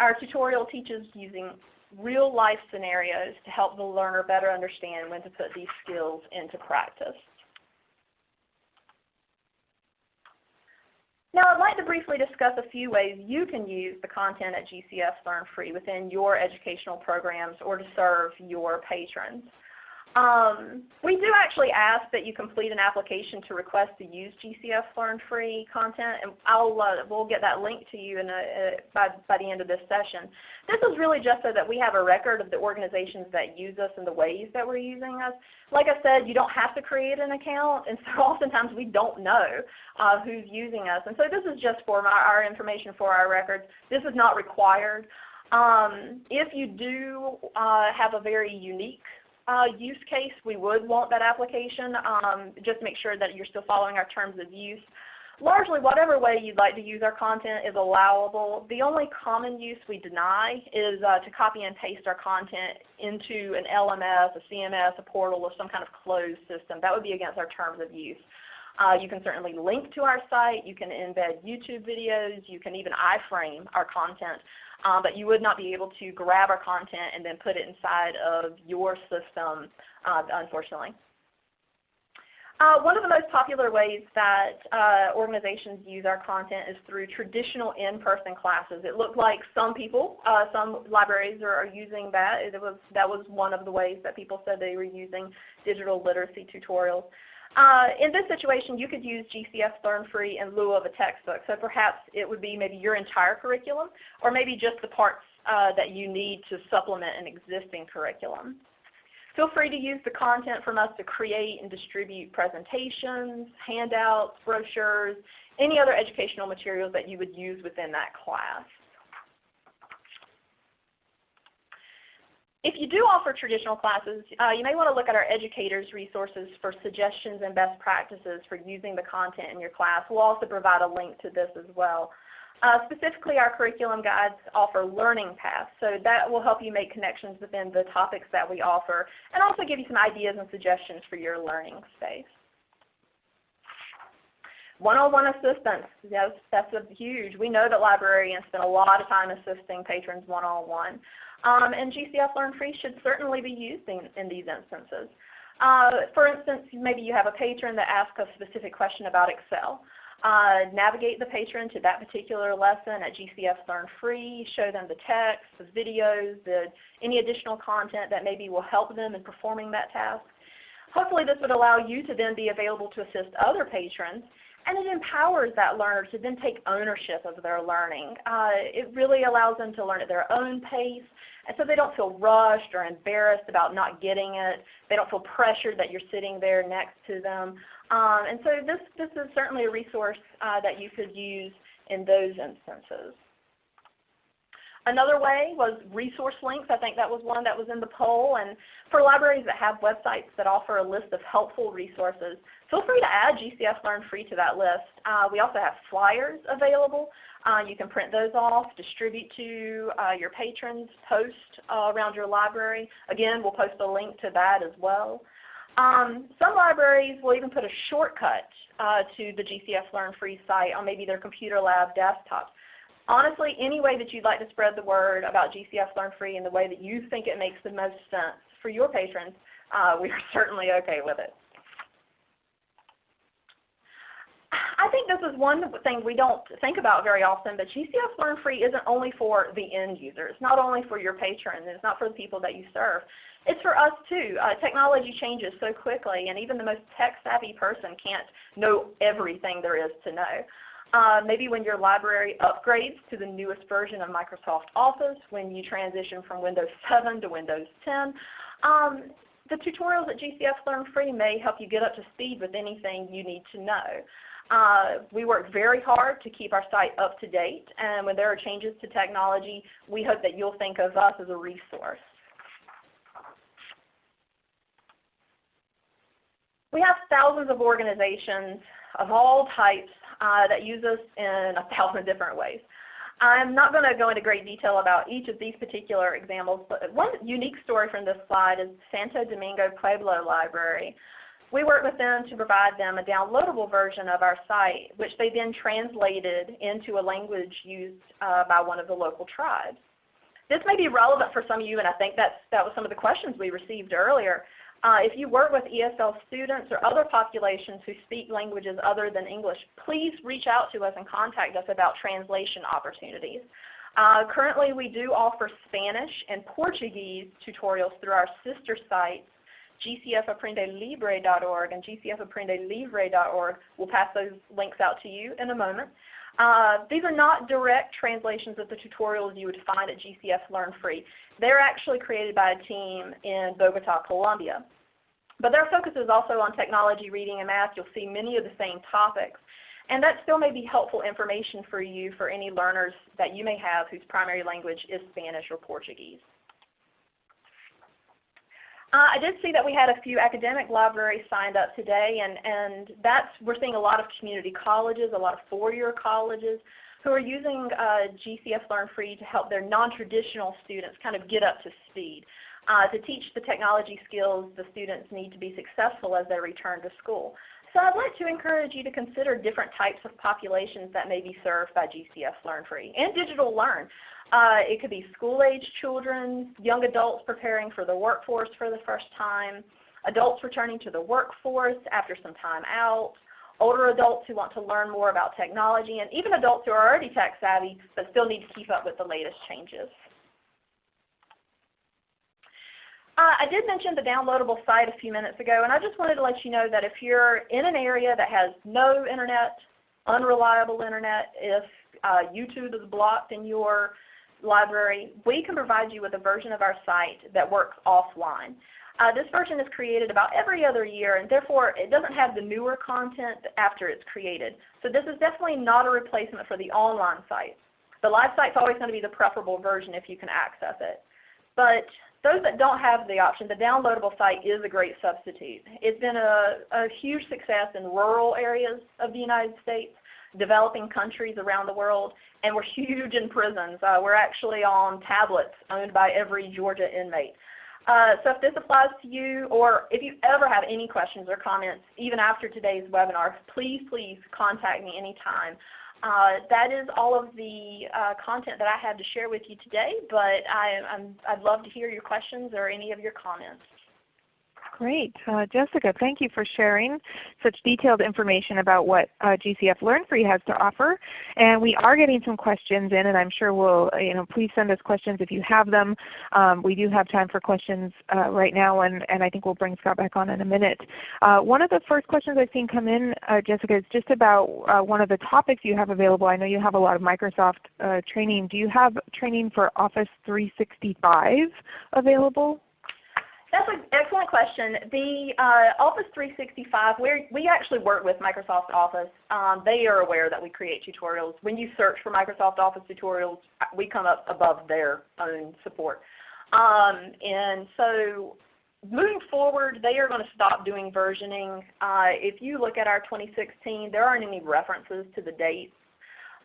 Our tutorial teaches using real life scenarios to help the learner better understand when to put these skills into practice. Now I'd like to briefly discuss a few ways you can use the content at GCF Learn Free within your educational programs or to serve your patrons. Um, we do actually ask that you complete an application to request to use GCF Learn Free content, and I'll, uh, we'll get that link to you a, uh, by, by the end of this session. This is really just so that we have a record of the organizations that use us and the ways that we're using us. Like I said, you don't have to create an account, and so (laughs) oftentimes we don't know uh, who's using us. And so this is just for our information for our records. This is not required. Um, if you do uh, have a very unique uh, use case, we would want that application. Um, just make sure that you're still following our terms of use. Largely, whatever way you'd like to use our content is allowable. The only common use we deny is uh, to copy and paste our content into an LMS, a CMS, a portal, or some kind of closed system. That would be against our terms of use. Uh, you can certainly link to our site. You can embed YouTube videos. You can even iframe our content um, but you would not be able to grab our content and then put it inside of your system, uh, unfortunately. Uh, one of the most popular ways that uh, organizations use our content is through traditional in-person classes. It looked like some people, uh, some libraries are, are, using that. It was, that was one of the ways that people said they were using digital literacy tutorials. Uh, in this situation, you could use GCF Learn Free in lieu of a textbook. So perhaps it would be maybe your entire curriculum, or maybe just the parts uh, that you need to supplement an existing curriculum. Feel free to use the content from us to create and distribute presentations, handouts, brochures, any other educational materials that you would use within that class. If you do offer traditional classes, uh, you may want to look at our educators resources for suggestions and best practices for using the content in your class. We'll also provide a link to this as well. Uh, specifically, our curriculum guides offer learning paths, so that will help you make connections within the topics that we offer and also give you some ideas and suggestions for your learning space. One-on-one assistance, yes, that's a huge. We know that librarians spend a lot of time assisting patrons one-on-one. -on -one. Um, and GCF Learn Free should certainly be used in, in these instances. Uh, for instance, maybe you have a patron that asks a specific question about Excel. Uh, navigate the patron to that particular lesson at GCF Learn Free, show them the text, the videos, the, any additional content that maybe will help them in performing that task. Hopefully this would allow you to then be available to assist other patrons and it empowers that learner to then take ownership of their learning. Uh, it really allows them to learn at their own pace, and so they don't feel rushed or embarrassed about not getting it. They don't feel pressured that you're sitting there next to them. Um, and so this, this is certainly a resource uh, that you could use in those instances. Another way was resource links. I think that was one that was in the poll. And for libraries that have websites that offer a list of helpful resources, feel free to add GCF Learn Free to that list. Uh, we also have flyers available. Uh, you can print those off, distribute to uh, your patrons, post uh, around your library. Again, we'll post a link to that as well. Um, some libraries will even put a shortcut uh, to the GCF Learn Free site on maybe their computer lab desktop. Honestly, any way that you'd like to spread the word about GCF Learn Free in the way that you think it makes the most sense for your patrons, uh, we are (laughs) certainly okay with it. I think this is one thing we don't think about very often, but GCF Learn Free isn't only for the end user. It's not only for your patrons. It's not for the people that you serve. It's for us too. Uh, technology changes so quickly, and even the most tech-savvy person can't know everything there is to know. Uh, maybe when your library upgrades to the newest version of Microsoft Office, when you transition from Windows 7 to Windows 10, um, the tutorials at GCF Learn Free may help you get up to speed with anything you need to know. Uh, we work very hard to keep our site up to date, and when there are changes to technology, we hope that you'll think of us as a resource. We have thousands of organizations of all types uh, that use us in a thousand different ways. I'm not going to go into great detail about each of these particular examples, but one unique story from this slide is Santo Domingo Pueblo Library. We worked with them to provide them a downloadable version of our site, which they then translated into a language used uh, by one of the local tribes. This may be relevant for some of you, and I think that's, that was some of the questions we received earlier. Uh, if you work with ESL students or other populations who speak languages other than English, please reach out to us and contact us about translation opportunities. Uh, currently we do offer Spanish and Portuguese tutorials through our sister sites, gcfaprendelibre.org and gcfaprendelivre.org. We'll pass those links out to you in a moment. Uh, these are not direct translations of the tutorials you would find at GCF Learn Free. They're actually created by a team in Bogota, Colombia. But their focus is also on technology, reading, and math. You'll see many of the same topics. And that still may be helpful information for you for any learners that you may have whose primary language is Spanish or Portuguese. Uh, I did see that we had a few academic libraries signed up today, and, and that's, we're seeing a lot of community colleges, a lot of four-year colleges who are using uh, GCF Learn Free to help their non-traditional students kind of get up to speed. Uh, to teach the technology skills the students need to be successful as they return to school. So I'd like to encourage you to consider different types of populations that may be served by GCF Learn Free and Digital Learn. Uh, it could be school-age children, young adults preparing for the workforce for the first time, adults returning to the workforce after some time out, older adults who want to learn more about technology, and even adults who are already tech savvy but still need to keep up with the latest changes. Uh, I did mention the downloadable site a few minutes ago, and I just wanted to let you know that if you're in an area that has no internet, unreliable internet, if uh, YouTube is blocked in your library, we can provide you with a version of our site that works offline. Uh, this version is created about every other year and therefore it doesn't have the newer content after it's created. So this is definitely not a replacement for the online site. The live site is always going to be the preferable version if you can access it. But those that don't have the option, the downloadable site is a great substitute. It's been a, a huge success in rural areas of the United States developing countries around the world, and we're huge in prisons. Uh, we're actually on tablets owned by every Georgia inmate. Uh, so if this applies to you, or if you ever have any questions or comments, even after today's webinar, please, please contact me anytime. Uh, that is all of the uh, content that I had to share with you today, but I, would love to hear your questions or any of your comments. Great. Uh, Jessica, thank you for sharing such detailed information about what uh, GCF Learn Free has to offer. And we are getting some questions in, and I'm sure we'll, you know, please send us questions if you have them. Um, we do have time for questions uh, right now, and, and I think we'll bring Scott back on in a minute. Uh, one of the first questions I've seen come in, uh, Jessica, is just about uh, one of the topics you have available. I know you have a lot of Microsoft training. Do you have training for Office 365 available? That's an excellent question. The uh, Office 365, we we actually work with Microsoft Office. Um, they are aware that we create tutorials. When you search for Microsoft Office tutorials, we come up above their own support. Um, and so moving forward, they are going to stop doing versioning. Uh, if you look at our 2016, there aren't any references to the dates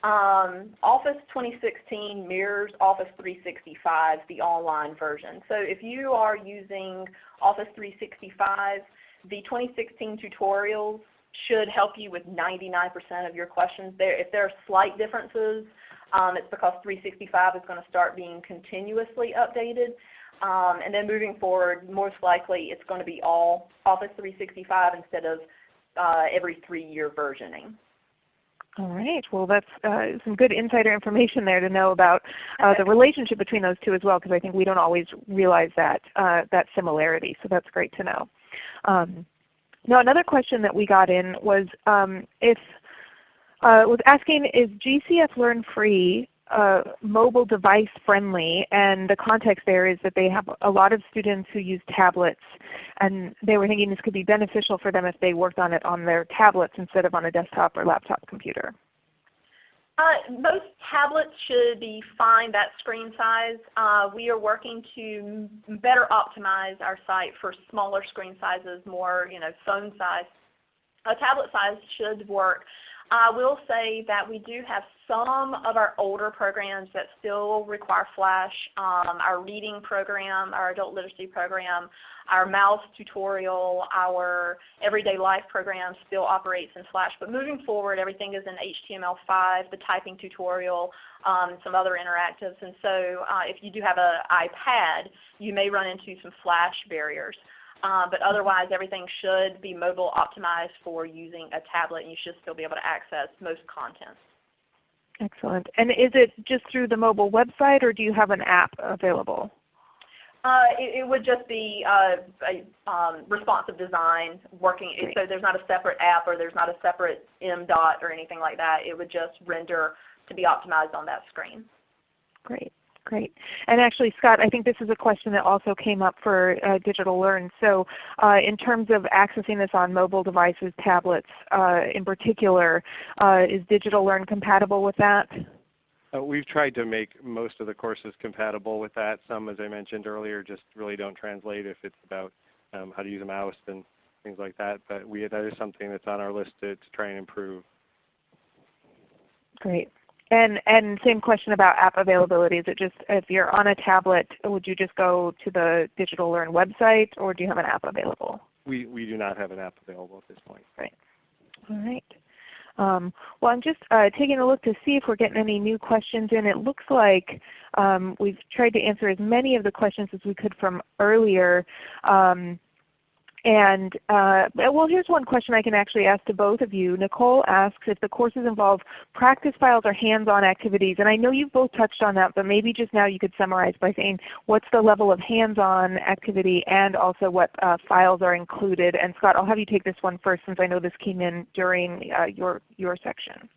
Um, Office 2016 mirrors Office 365, the online version. So if you are using Office 365, the 2016 tutorials should help you with 99% of your questions. There, if there are slight differences, um, it's because 365 is going to start being continuously updated. Um, and then moving forward, most likely it's going to be all Office 365 instead of uh, every three-year versioning. All right. Well, that's uh, some good insider information there to know about uh, the relationship between those two as well, because I think we don't always realize that uh, that similarity. So that's great to know. Um, now, another question that we got in was um, if uh, was asking is GCF Learn Free uh, mobile device friendly and the context there is that they have a lot of students who use tablets and they were thinking this could be beneficial for them if they worked on it on their tablets instead of on a desktop or laptop computer. Uh, most tablets should be fine that screen size. Uh, we are working to better optimize our site for smaller screen sizes, more you know, phone size. A tablet size should work. I will say that we do have some of our older programs that still require Flash. Um, our reading program, our adult literacy program, our mouse tutorial, our everyday life program still operates in Flash. But moving forward, everything is in HTML5, the typing tutorial, um, some other interactives. And so uh, if you do have an iPad, you may run into some Flash barriers. Uh, but otherwise everything should be mobile optimized for using a tablet and you should still be able to access most content. Excellent. And is it just through the mobile website or do you have an app available? Uh, it, it, would just be uh, a um, responsive design working. Great. So there's not a separate app or there's not a separate M dot or anything like that. It would just render to be optimized on that screen. Great. Great. And actually, Scott, I think this is a question that also came up for uh, Digital Learn. So uh, in terms of accessing this on mobile devices, tablets uh, in particular, uh, is Digital Learn compatible with that? Uh, we've tried to make most of the courses compatible with that. Some, as I mentioned earlier, just really don't translate if it's about um, how to use a mouse and things like that. But we, that is something that's on our list to, to try and improve. Great. And and same question about app availability. Is it just if you're on a tablet, would you just go to the Digital Learn website, or do you have an app available? We we do not have an app available at this point. Right. All right. Um, well, I'm just uh, taking a look to see if we're getting any new questions in. It looks like um, we've tried to answer as many of the questions as we could from earlier. Um, and uh, well, here's one question I can actually ask to both of you. Nicole asks if the courses involve practice files or hands-on activities. And I know you've both touched on that, but maybe just now you could summarize by saying what's the level of hands-on activity and also what uh, files are included. And Scott, I'll have you take this one first since I know this came in during uh, your, your section.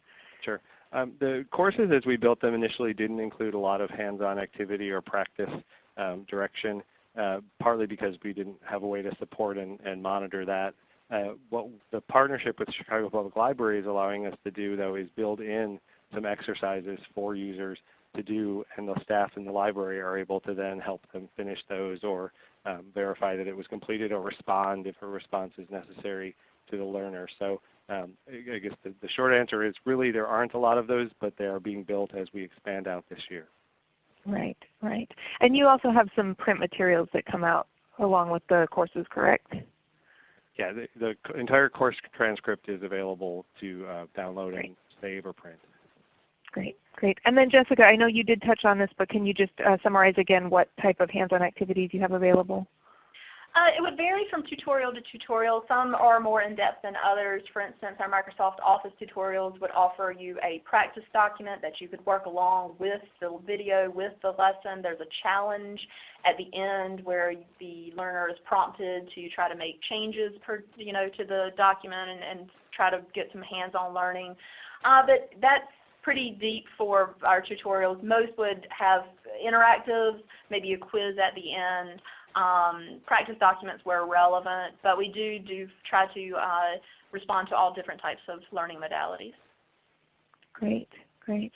Sure. Um, the courses as we built them initially didn't include a lot of hands-on activity or practice um, direction. Uh, partly because we didn't have a way to support and, and monitor that. Uh, what the partnership with Chicago Public Library is allowing us to do though is build in some exercises for users to do and the staff in the library are able to then help them finish those or um, verify that it was completed or respond if a response is necessary to the learner. So um, I guess the, the short answer is really there aren't a lot of those, but they are being built as we expand out this year. Right, right. And you also have some print materials that come out along with the courses, correct? Yeah, the, the entire course transcript is available to uh, download Great. and save or print. Great, great. And then Jessica, I know you did touch on this, but can you just uh, summarize again what type of hands-on activities you have available? Uh, it would vary from tutorial to tutorial. Some are more in-depth than others. For instance, our Microsoft Office tutorials would offer you a practice document that you could work along with the video, with the lesson. There's a challenge at the end where the learner is prompted to try to make changes per, you know, to the document and, and try to get some hands-on learning. Uh, but that's pretty deep for our tutorials. Most would have interactive, maybe a quiz at the end um, practice documents where relevant, but we do, do try to uh, respond to all different types of learning modalities. Great, great.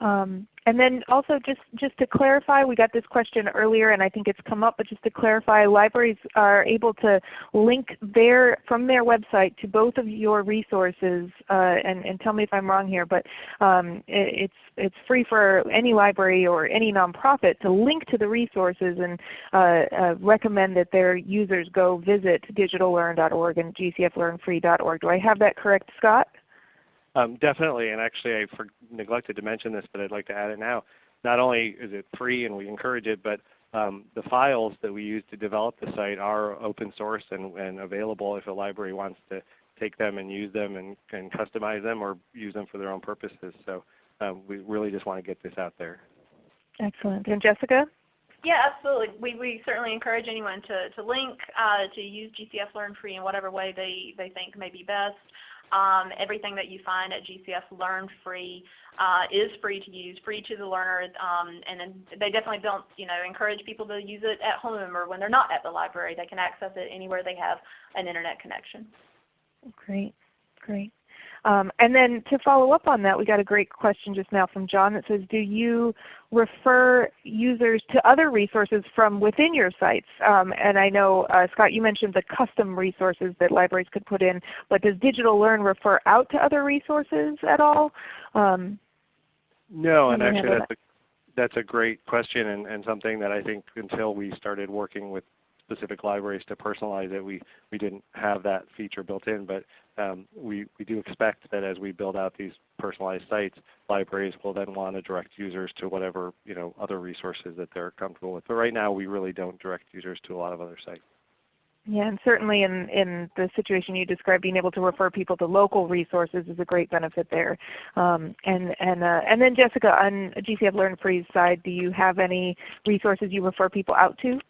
Um, and then also just, just to clarify, we got this question earlier and I think it's come up, but just to clarify, libraries are able to link their, from their website to both of your resources, uh, and, and tell me if I'm wrong here, but um, it, it's, it's free for any library or any nonprofit to link to the resources and uh, uh, recommend that their users go visit digitallearn.org and gcflearnfree.org. Do I have that correct, Scott? Um, definitely, and actually I for, neglected to mention this, but I'd like to add it now. Not only is it free and we encourage it, but um, the files that we use to develop the site are open source and, and, available if a library wants to take them and use them and, and customize them or use them for their own purposes. So um, we really just want to get this out there. Excellent. And Jessica? Yeah, absolutely. We, we certainly encourage anyone to, to link, uh, to use GCF Learn Free in whatever way they, they think may be best. Um, everything that you find at GCF Learn Free uh, is free to use, free to the learner, um, and they definitely don't you know, encourage people to use it at home or when they're not at the library. They can access it anywhere they have an Internet connection. Great, great. Um, and then to follow up on that, we got a great question just now from John that says, do you refer users to other resources from within your sites? Um, and I know, uh, Scott, you mentioned the custom resources that libraries could put in, but does Digital Learn refer out to other resources at all? Um, no, and actually that's a, that's a great question and, and something that I think until we started working with specific libraries to personalize it. We, we didn't have that feature built in, but um, we, we do expect that as we build out these personalized sites, libraries will then want to direct users to whatever you know, other resources that they're comfortable with. But right now we really don't direct users to a lot of other sites. Yeah, and certainly in, in the situation you described, being able to refer people to local resources is a great benefit there. Um, and, and, uh, and then Jessica, on GCF Learn Free's side, do you have any resources you refer people out to?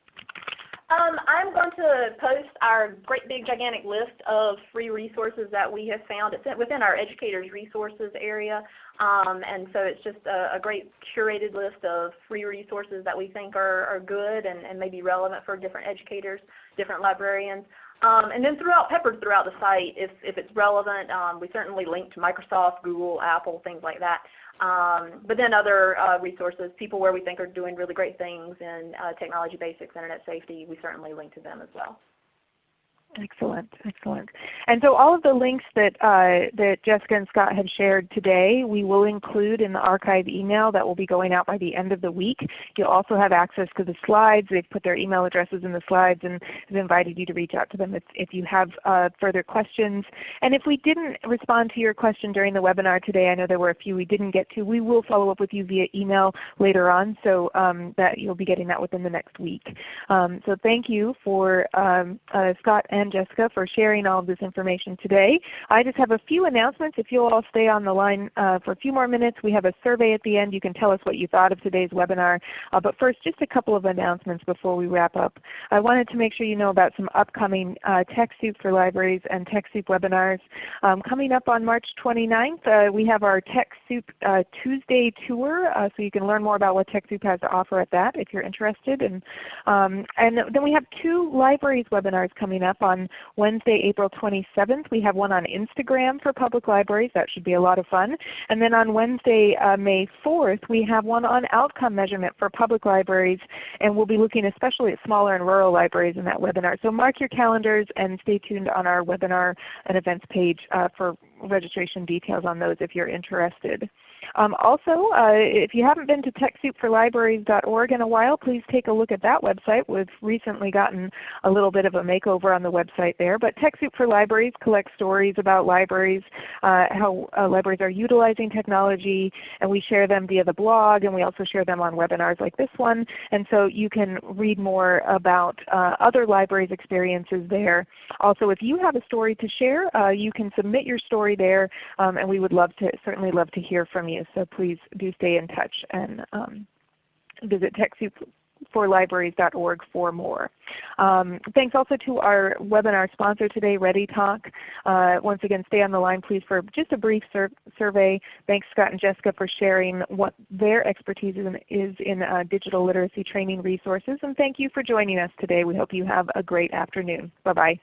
Um, I'm going to post our great big gigantic list of free resources that we have found. It's within our educators resources area. Um, and so it's just a, a, great curated list of free resources that we think are, are good and, and maybe relevant for different educators, different librarians. Um, and then throughout, peppered throughout the site, if, if it's relevant, um, we certainly link to Microsoft, Google, Apple, things like that. Um, but then other uh, resources, people where we think are doing really great things in uh, technology basics, internet safety, we certainly link to them as well. Excellent, excellent. And so all of the links that, uh, that Jessica and Scott have shared today we will include in the archive email that will be going out by the end of the week. You'll also have access to the slides. They've put their email addresses in the slides and have invited you to reach out to them if, if you have uh, further questions. And if we didn't respond to your question during the webinar today, I know there were a few we didn't get to, we will follow up with you via email later on so um, that you'll be getting that within the next week. Um, so thank you for um, uh, Scott and Jessica for sharing all of this information today. I just have a few announcements. If you'll all stay on the line uh, for a few more minutes, we have a survey at the end. You can tell us what you thought of today's webinar. Uh, but first, just a couple of announcements before we wrap up. I wanted to make sure you know about some upcoming uh, TechSoup for Libraries and TechSoup webinars. Um, coming up on March 29th, uh, we have our TechSoup uh, Tuesday tour, uh, so you can learn more about what TechSoup has to offer at that if you're interested. And, um, and then we have two libraries webinars coming up on Wednesday, April 27th. We have one on Instagram for public libraries. That should be a lot of fun. And then on Wednesday, uh, May 4th, we have one on outcome measurement for public libraries. And we'll be looking especially at smaller and rural libraries in that webinar. So mark your calendars and stay tuned on our webinar and events page uh, for registration details on those if you're interested. Um, also, uh, if you haven't been to TechSoupForLibraries.org in a while, please take a look at that website. We've recently gotten a little bit of a makeover on the website there. But TechSoup for Libraries collects stories about libraries, uh, how uh, libraries are utilizing technology, and we share them via the blog, and we also share them on webinars like this one. And so you can read more about uh, other libraries' experiences there. Also, if you have a story to share, uh, you can submit your story there, um, and we would love to certainly love to hear from you. So please do stay in touch and um, visit TechSoupForLibraries.org for more. Um, thanks also to our webinar sponsor today, ReadyTalk. Uh, once again, stay on the line please for just a brief sur survey. Thanks Scott and Jessica for sharing what their expertise is in, is in uh, digital literacy training resources. And thank you for joining us today. We hope you have a great afternoon. Bye-bye.